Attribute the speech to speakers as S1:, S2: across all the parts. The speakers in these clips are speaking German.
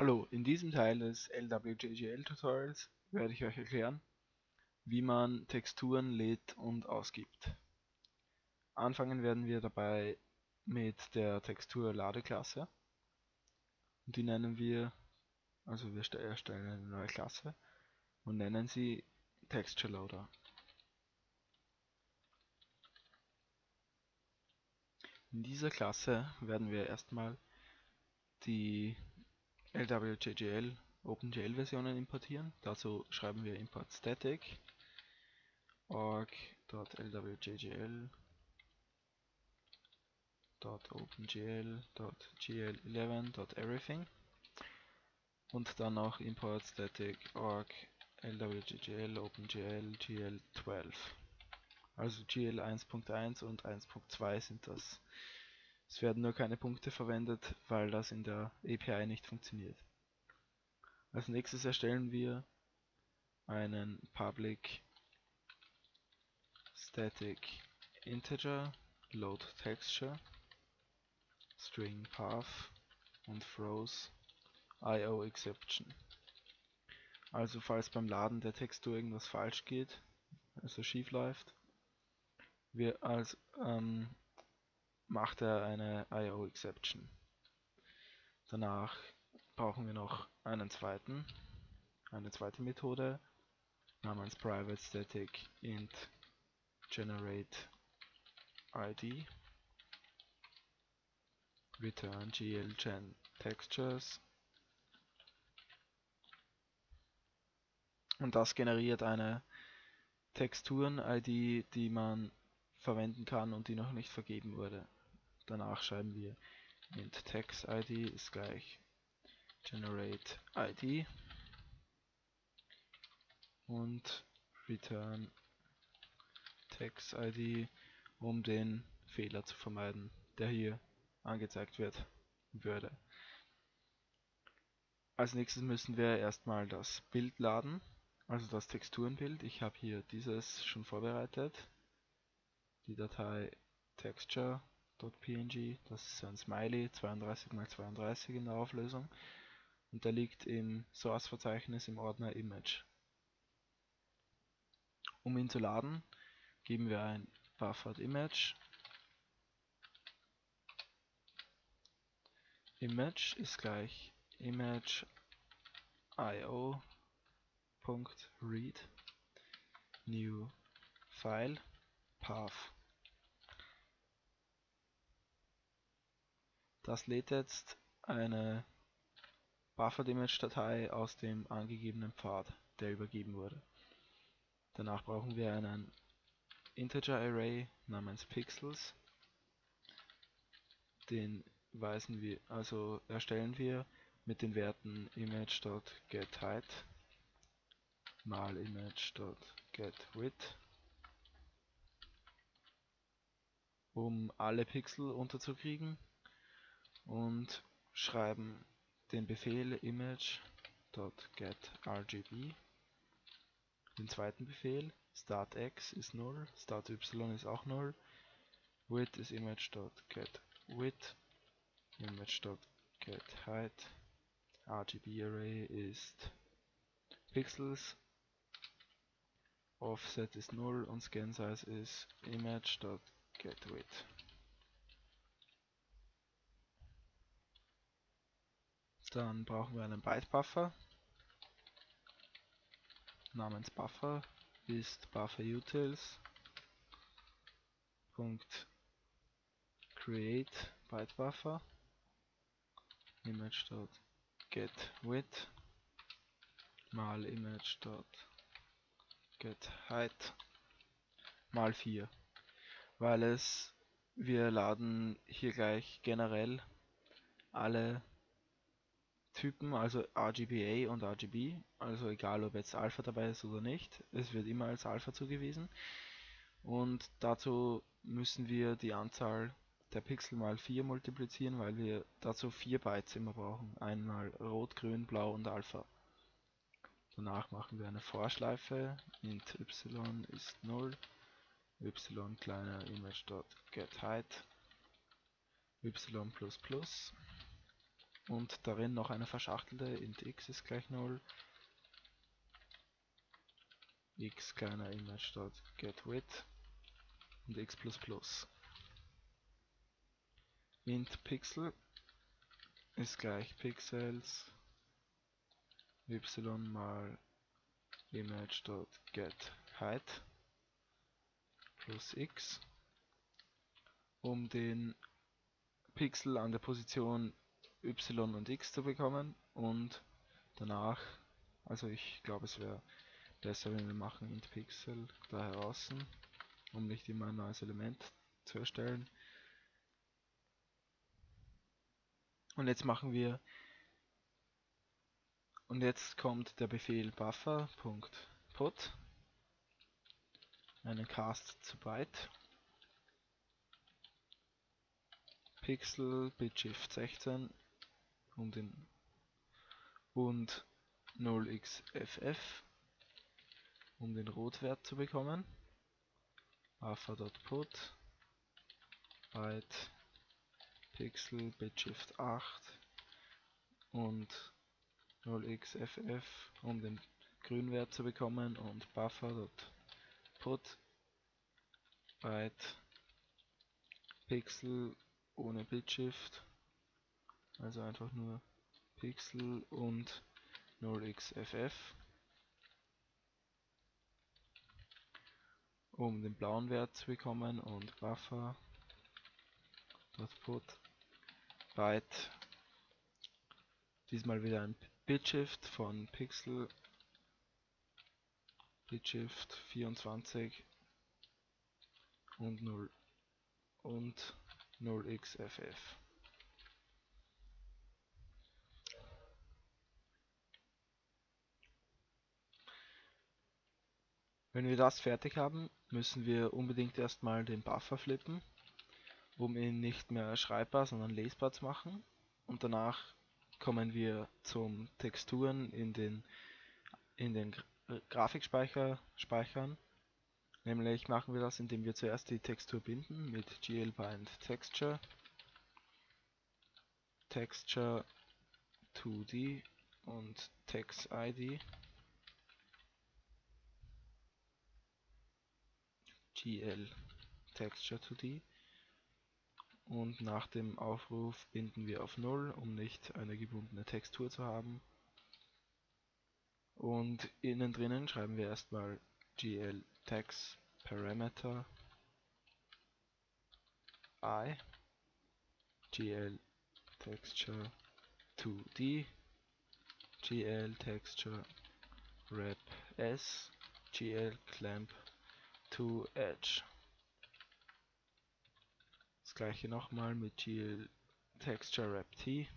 S1: Hallo, in diesem Teil des LWJGL Tutorials werde ich euch erklären, wie man Texturen lädt und ausgibt. Anfangen werden wir dabei mit der Textur Ladeklasse. Die nennen wir, also wir erstellen eine neue Klasse und nennen sie Texture Loader. In dieser Klasse werden wir erstmal die LWJGL OpenGL Versionen importieren. Dazu schreiben wir import static. Org.lwjgl .opengl.gl11.everything und dann noch import static org lwjgl opengl gl12 also GL 1.1 und 1.2 sind das es werden nur keine Punkte verwendet, weil das in der API nicht funktioniert. Als nächstes erstellen wir einen Public Static Integer Load Texture String Path und throws IO Exception. Also falls beim Laden der Textur irgendwas falsch geht, also schief läuft, wir als ähm, macht er eine IO Exception. Danach brauchen wir noch einen zweiten, eine zweite Methode namens private static int generate id return glgen textures und das generiert eine Texturen-ID, die man verwenden kann und die noch nicht vergeben wurde. Danach schreiben wir int text id ist gleich generate id und return text id, um den Fehler zu vermeiden, der hier angezeigt wird würde. Als nächstes müssen wir erstmal das Bild laden, also das Texturenbild. Ich habe hier dieses schon vorbereitet. Die Datei texture .png, das ist ein Smiley 32x32 in der Auflösung. Und der liegt im Source-Verzeichnis im Ordner Image. Um ihn zu laden, geben wir ein buffered image. Image ist gleich image io.read new file path Das lädt jetzt eine Buffered Image Datei aus dem angegebenen Pfad, der übergeben wurde. Danach brauchen wir einen Integer Array namens Pixels. Den weisen wir, also erstellen wir mit den Werten image.getHeight mal image.getWidth um alle Pixel unterzukriegen und schreiben den Befehl image.getRGB. Den zweiten Befehl startx ist 0, starty ist auch 0, width ist image.getWidth, image.getHeight, RGB Array ist Pixels, Offset ist 0 und Scan Size ist image.getWidth. Dann brauchen wir einen Byte Buffer namens Buffer ist Buffer Utils create Byte Buffer image.getWidth mal image.getHeight mal 4 weil es wir laden hier gleich generell alle Typen, also RGBA und RGB, also egal ob jetzt Alpha dabei ist oder nicht, es wird immer als Alpha zugewiesen. Und dazu müssen wir die Anzahl der Pixel mal 4 multiplizieren, weil wir dazu 4 Bytes immer brauchen. Einmal Rot, Grün, Blau und Alpha. Danach machen wir eine Vorschleife, int y ist 0, y kleiner image.getHeight, y++ und darin noch eine verschachtelte int x ist gleich 0 x kleiner image dot get width. Und x plus plus. Int pixel ist gleich pixels. Y mal image dot get height plus x. Um den Pixel an der Position y und x zu bekommen und danach, also ich glaube es wäre besser, wenn wir machen int pixel da heraus, um nicht immer ein neues Element zu erstellen. Und jetzt machen wir und jetzt kommt der Befehl buffer.put einen Cast zu Byte. Pixel Bitshift 16 um den und 0xff um den Rotwert zu bekommen. Buffer.put byte Pixel Bitshift 8 und 0xff um den Grünwert zu bekommen und Buffer.put byte Pixel ohne Bitshift, also einfach nur Pixel und 0xff, um den blauen Wert zu bekommen und Buffer. Put. Byte. Diesmal wieder ein Bitshift von Pixel. Bitshift 24 und 0 und 0xff. Wenn wir das fertig haben, müssen wir unbedingt erstmal den Buffer flippen, um ihn nicht mehr schreibbar, sondern lesbar zu machen. Und danach kommen wir zum Texturen in den, in den Grafikspeicher speichern. Nämlich machen wir das, indem wir zuerst die Textur binden mit glbind texture. Texture 2d und text id gl texture 2d und nach dem Aufruf binden wir auf 0, um nicht eine gebundene Textur zu haben. Und innen drinnen schreiben wir erstmal gl text parameter i. Gl texture 2d gl texture wrap s. Gl clamp to edge. Das gleiche nochmal mit gl texture wrap t.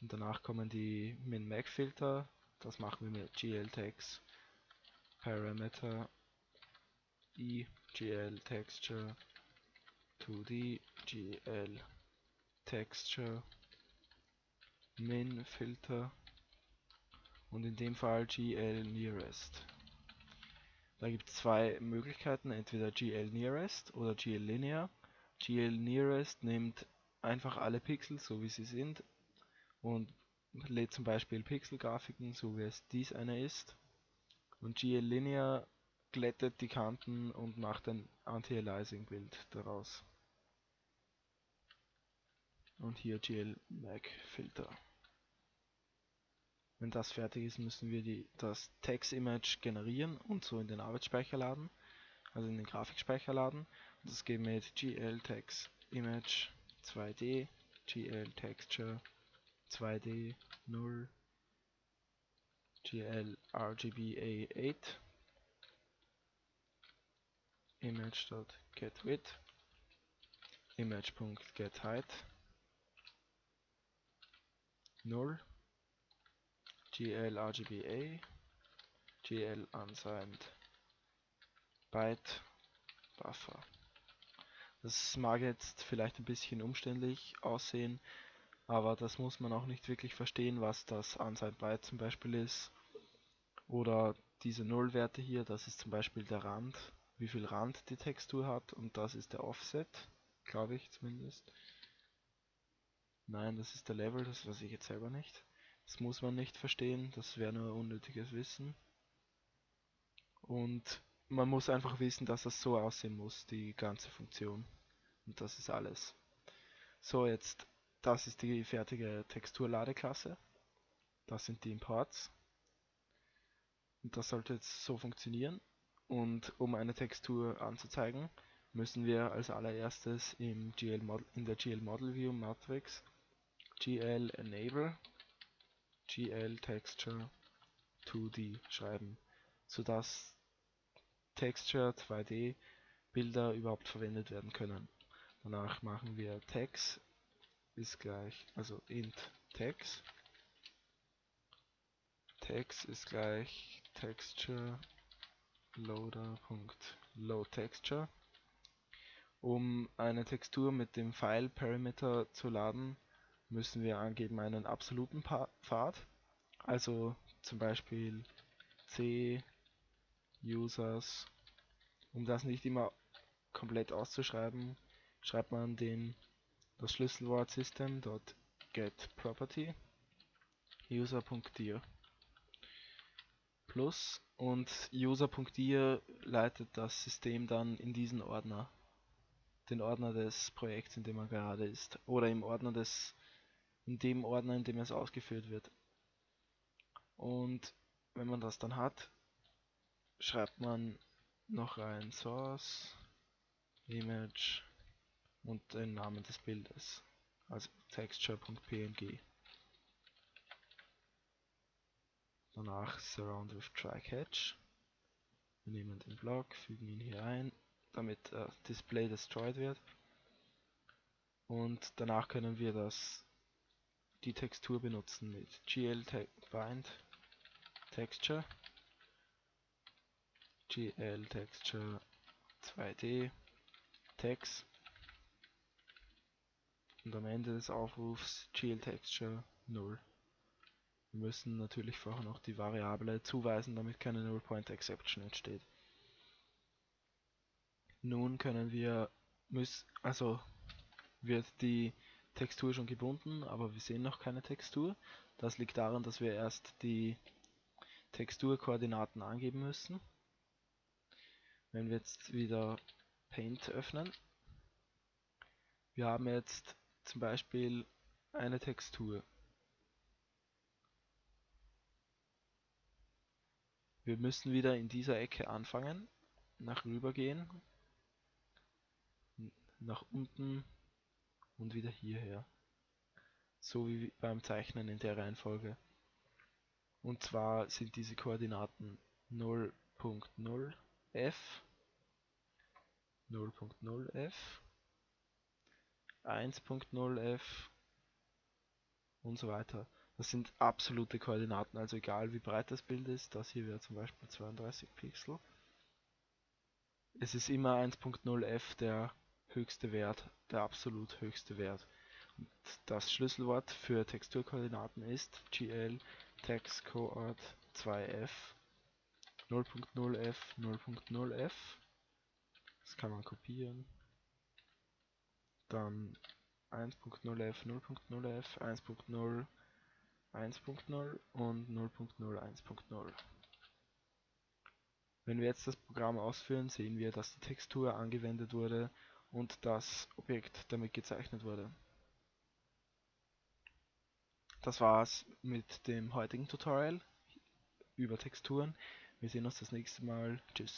S1: Und danach kommen die min-max Filter. Das machen wir mit gl text parameter e gl texture 2d gl texture min filter und in dem Fall gl nearest. Da gibt es zwei Möglichkeiten, entweder gl nearest oder gl linear. gl nearest nimmt einfach alle Pixel so wie sie sind und lädt zum Beispiel Pixelgrafiken, so wie es dies eine ist. Und GL-Linear glättet die Kanten und macht ein Anti-Aliasing-Bild daraus. Und hier GL-Mag-Filter. Wenn das fertig ist, müssen wir die, das Text-Image generieren und so in den Arbeitsspeicher laden, also in den Grafikspeicher laden. Und das geht mit GL Text Image 2D, GL Texture 2D 0 gl rgba8 image.getWidth image.getHeight 0 gl rgba gl unsigned byte buffer das mag jetzt vielleicht ein bisschen umständlich aussehen, aber das muss man auch nicht wirklich verstehen, was das Unsigned Byte zum Beispiel ist. Oder diese Nullwerte hier, das ist zum Beispiel der Rand, wie viel Rand die Textur hat und das ist der Offset, glaube ich zumindest. Nein, das ist der Level, das weiß ich jetzt selber nicht. Das muss man nicht verstehen, das wäre nur unnötiges Wissen. Und man muss einfach wissen, dass das so aussehen muss, die ganze Funktion. Und das ist alles. So, jetzt, das ist die fertige Texturladeklasse. Das sind die Imports. Und das sollte jetzt so funktionieren. Und um eine Textur anzuzeigen, müssen wir als allererstes im GL in der GL Model View Matrix GL Enable GL Texture 2D schreiben, sodass Texture 2D Bilder überhaupt verwendet werden können. Danach machen wir Text ist gleich, also int text text ist gleich texture loader.loadTexture. Um eine Textur mit dem File Parameter zu laden, müssen wir angeben einen absoluten Pfad, also zum Beispiel c users. Um das nicht immer komplett auszuschreiben, schreibt man den das Schlüsselwort system.getProperty user.dir plus und user.dir leitet das System dann in diesen Ordner, den Ordner des Projekts, in dem man gerade ist, oder im Ordner des, in dem Ordner, in dem es ausgeführt wird. Und wenn man das dann hat, schreibt man noch rein Source, Image und den Namen des Bildes, also texture.png. Danach Surround with Try-Catch. Wir nehmen den Block, fügen ihn hier ein, damit äh, Display destroyed wird. Und danach können wir das die Textur benutzen mit gl bind texture. Gl texture 2d text. Und am Ende des Aufrufs gl texture 0 wir müssen natürlich vorher noch die Variable zuweisen, damit keine Null Point Exception entsteht. Nun können wir, müssen, also wird die Textur schon gebunden, aber wir sehen noch keine Textur. Das liegt daran, dass wir erst die Texturkoordinaten angeben müssen. Wenn wir jetzt wieder Paint öffnen, wir haben jetzt zum Beispiel eine Textur. Wir müssen wieder in dieser Ecke anfangen, nach rüber gehen, nach unten und wieder hierher. So wie beim Zeichnen in der Reihenfolge. Und zwar sind diese Koordinaten 0.0 f, 0.0 f, 1.0 f und so weiter. Das sind absolute Koordinaten, also egal wie breit das Bild ist, das hier wäre zum Beispiel 32 Pixel. Es ist immer 1.0f der höchste Wert, der absolut höchste Wert. Und das Schlüsselwort für Texturkoordinaten ist gl textcoord 2f 0.0f 0.0f. Das kann man kopieren. Dann 1.0f 0.0f 1.0 1.0 und 0.0 1.0. Wenn wir jetzt das Programm ausführen, sehen wir, dass die Textur angewendet wurde und das Objekt damit gezeichnet wurde. Das war's mit dem heutigen Tutorial über Texturen. Wir sehen uns das nächste Mal. Tschüss.